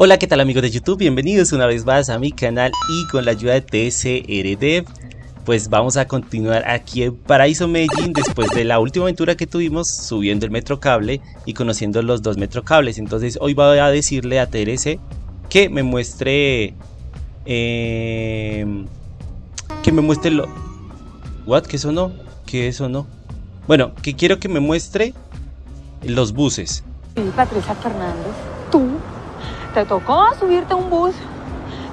Hola, ¿qué tal amigos de YouTube? Bienvenidos una vez más a mi canal y con la ayuda de TCRDev pues vamos a continuar aquí en Paraíso Medellín después de la última aventura que tuvimos subiendo el metro cable y conociendo los dos metro cables. Entonces hoy voy a decirle a TRC que me muestre... Eh, que me muestre lo... ¿What? ¿Qué eso no? ¿Qué eso no? Bueno, que quiero que me muestre los buses. Patricia Fernández, tú te tocó subirte a un bus.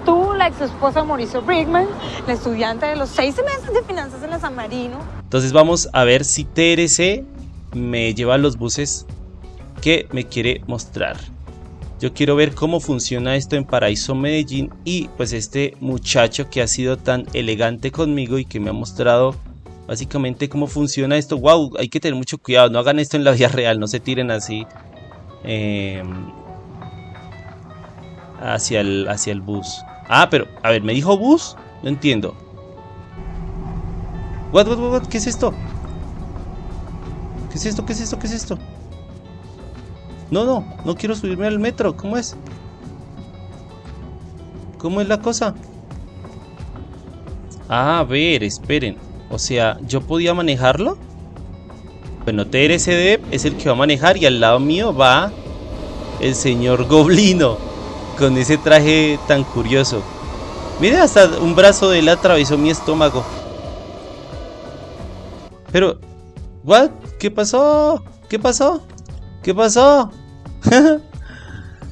Tú, la ex esposa Mauricio Brigman, la estudiante de los seis meses de finanzas en la San Marino. Entonces vamos a ver si TRC me lleva a los buses que me quiere mostrar. Yo quiero ver cómo funciona esto en Paraíso Medellín y pues este muchacho que ha sido tan elegante conmigo y que me ha mostrado básicamente cómo funciona esto. Wow, hay que tener mucho cuidado, no hagan esto en la vida real, no se tiren así. Eh, hacia el, hacia el bus. Ah, pero, a ver, ¿me dijo bus? No entiendo. What, what, what, ¿Qué es esto? ¿Qué es esto? ¿Qué es esto? ¿Qué es esto? No, no, no quiero subirme al metro. ¿Cómo es? ¿Cómo es la cosa? Ah, a ver, esperen. O sea, ¿yo podía manejarlo? Bueno, TRCD es el que va a manejar y al lado mío va el señor Goblino con ese traje tan curioso. Miren, hasta un brazo de él atravesó mi estómago. Pero. ¿Qué pasó? ¿Qué pasó? ¿Qué pasó?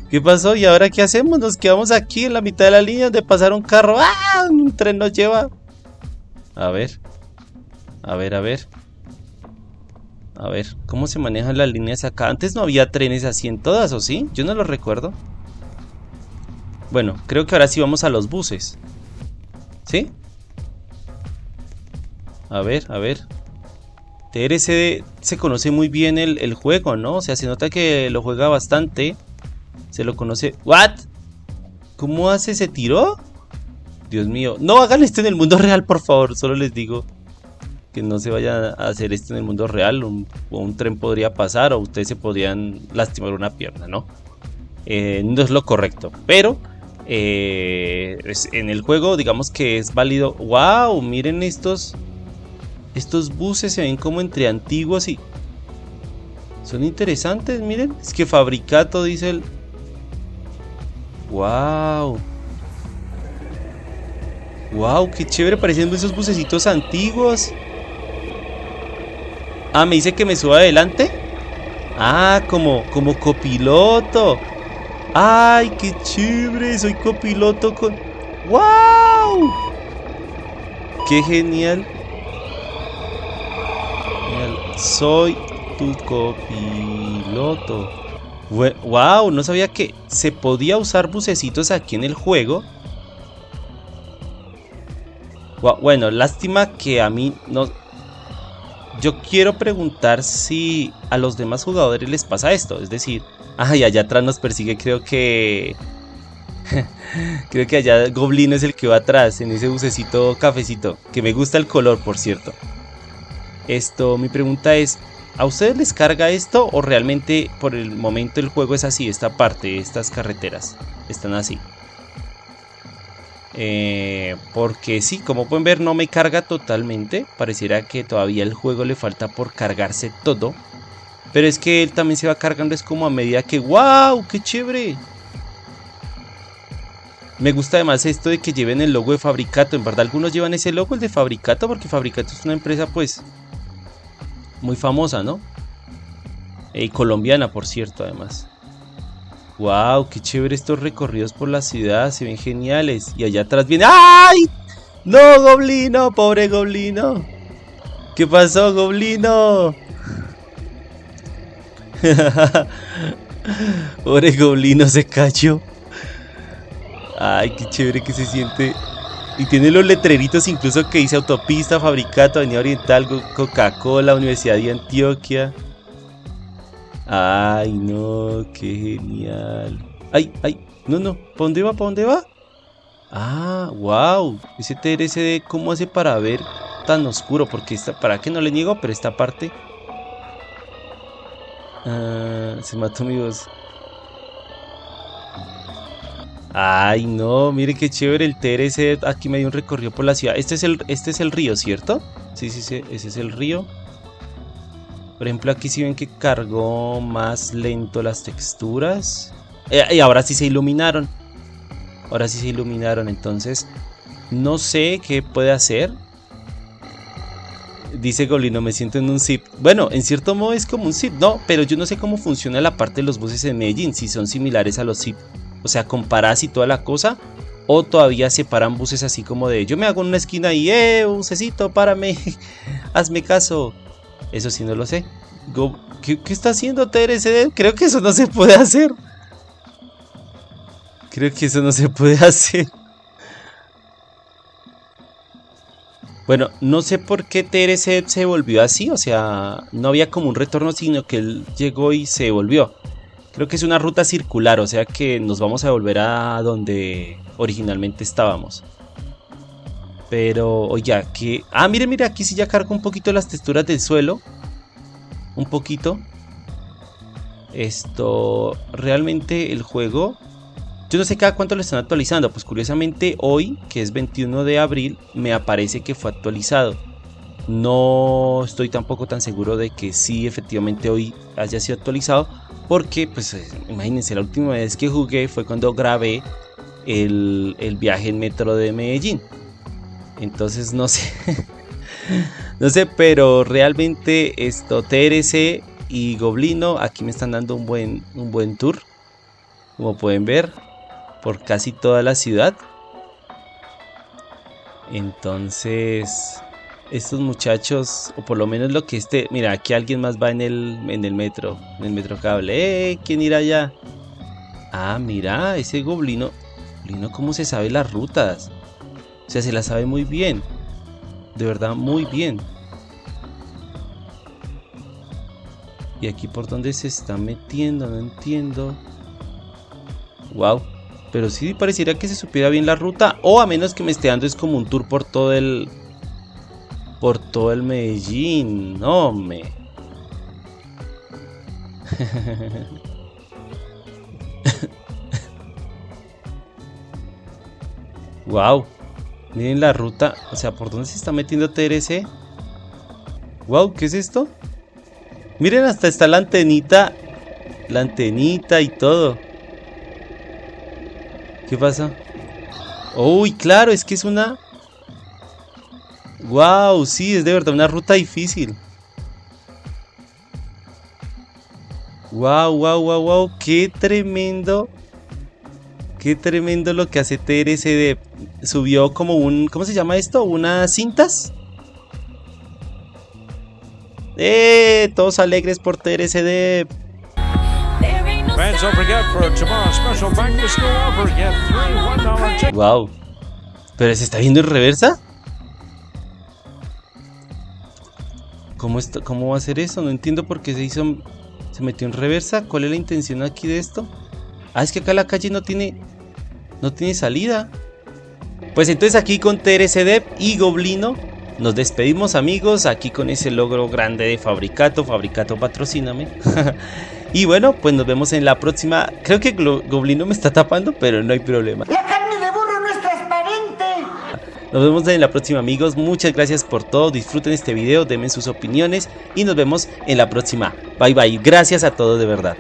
¿Qué pasó? ¿Y ahora qué hacemos? Nos quedamos aquí en la mitad de la línea donde pasar un carro. ¡Ah! Un tren nos lleva. A ver. A ver, a ver. A ver, ¿cómo se manejan las líneas acá? Antes no había trenes así en todas, ¿o sí? Yo no lo recuerdo. Bueno, creo que ahora sí vamos a los buses. ¿Sí? A ver, a ver. TRC se conoce muy bien el, juego, ¿no? O sea, se nota que lo juega bastante. Se lo conoce... ¿What? ¿Cómo hace? ¿Se tiró? Dios mío. No hagan esto en el mundo real, por favor. Solo les digo que no se vaya a hacer esto en el mundo real. Un, un tren podría pasar o ustedes se podrían lastimar una pierna, ¿no? Eh, no es lo correcto. Pero eh, en el juego digamos que es válido. ¡Wow! Miren estos. Estos buses se ven como entre antiguos y... Son interesantes, miren. Es que Fabricato dice el... ¡Wow! ¡Wow! ¡Qué chévere! Parecen esos bucecitos antiguos. Ah, me dice que me suba adelante. Ah, como, como copiloto. ¡Ay, qué chévere! Soy copiloto con... ¡Wow! ¡Qué genial! Soy tu copiloto. ¡Wow! No sabía que se podía usar bucecitos aquí en el juego. Bueno, lástima que a mí no... Yo quiero preguntar si a los demás jugadores les pasa esto. Es decir, Ay, allá atrás nos persigue, creo que... creo que allá Goblino es el que va atrás, en ese bucecito cafecito. Que me gusta el color, por cierto. Esto, mi pregunta es... ¿A ustedes les carga esto o realmente por el momento el juego es así? Esta parte, estas carreteras, están así. Eh, porque sí, como pueden ver no me carga totalmente. Pareciera que todavía el juego le falta por cargarse todo. Pero es que él también se va cargando, es como a medida que... ¡Wow! ¡Qué chévere! Me gusta además esto de que lleven el logo de Fabricato. En verdad algunos llevan ese logo, el de Fabricato, porque Fabricato es una empresa pues muy famosa, ¿no? Y colombiana, por cierto, además. ¡Wow! ¡Qué chévere estos recorridos por la ciudad! Se ven geniales. Y allá atrás viene... ¡Ay! ¡No, Goblino! ¡Pobre Goblino! ¿Qué pasó, Goblino? Pobre goblino se cayó. Ay, qué chévere que se siente. Y tiene los letreritos incluso que dice autopista, fabricato, avenida oriental, Coca-Cola, Universidad de Antioquia. Ay, no, qué genial. Ay, ay, no, no, ¿para dónde va? ¿Para dónde va? Ah, wow. Ese TRCD, ¿cómo hace para ver tan oscuro? Porque esta, para qué no le niego, pero esta parte Ah, se mató mi voz. Ay, no, mire qué chévere el TRC. Aquí me dio un recorrido por la ciudad. Este es el, este es el río, ¿cierto? Sí, sí, sí, ese es el río. Por ejemplo, aquí sí ven que cargó más lento las texturas. Eh, y ahora sí se iluminaron. Ahora sí se iluminaron, entonces no sé qué puede hacer. Dice Golino, me siento en un zip. Bueno, en cierto modo es como un zip, no, pero yo no sé cómo funciona la parte de los buses en Medellín, si son similares a los zip. O sea, comparas y toda la cosa. O todavía separan buses así como de yo me hago en una esquina y eh, bucecito, párame, hazme caso. Eso sí no lo sé. ¿qué, está haciendo TRCD? Creo que eso no se puede hacer. Creo que eso no se puede hacer. Bueno, no sé por qué TRC se volvió así, o sea, no había como un retorno, sino que él llegó y se volvió. Creo que es una ruta circular, o sea que nos vamos a volver a donde originalmente estábamos. Pero, oye, que... Ah, mire, mire, aquí sí ya cargo un poquito las texturas del suelo. Un poquito. Esto... Realmente el juego yo no sé cada cuánto lo están actualizando, pues curiosamente hoy, que es 21 de abril, me aparece que fue actualizado. No estoy tampoco tan seguro de que sí efectivamente hoy haya sido actualizado, porque pues eh, imagínense, la última vez que jugué fue cuando grabé el, el viaje en metro de Medellín. Entonces no sé, no sé, pero realmente esto TRC y Goblino aquí me están dando un buen, un buen tour, como pueden ver por casi toda la ciudad. Entonces, estos muchachos, o por lo menos lo que esté, mira, aquí alguien más va en el, en el metro, en el metro cable. ¡Eh! ¿Quién irá allá? Ah, mira, ese goblino, goblino, ¿cómo se sabe las rutas? O sea, se las sabe muy bien. De verdad, muy bien. Y aquí por donde se está metiendo, no entiendo. Wow. Pero sí pareciera que se supiera bien la ruta. O a menos que me esté dando es como un tour por todo el... Por todo el Medellín. No, me... wow. Miren la ruta. O sea, ¿por dónde se está metiendo TRC? Wow, ¿qué es esto? Miren, hasta está la antenita. La antenita y todo. ¿Qué pasa? Uy, claro, es que es una... Wow, sí, es de verdad una ruta difícil. Wow, wow, wow, wow, qué tremendo. Qué tremendo lo que hace TRCD. Subió como un... ¿Cómo se llama esto? ¿Unas cintas? ¡Eh! Todos alegres por TRCD. Wow. ¿Pero se está viendo en reversa? ¿Cómo, ¿Cómo va a ser eso? No entiendo por qué se hizo... Se metió en reversa. ¿Cuál es la intención aquí de esto? Ah, es que acá la calle no tiene... No tiene salida. Pues entonces aquí con TRCDEP y Goblino nos despedimos amigos, aquí con ese logro grande de Fabricato, Fabricato patrocíname. y bueno, pues nos vemos en la próxima. Creo que Goblino me está tapando, pero no hay problema. La carne de burro no es transparente. Nos vemos en la próxima amigos, muchas gracias por todo, disfruten este video, denme sus opiniones y nos vemos en la próxima. Bye bye, gracias a todos de verdad.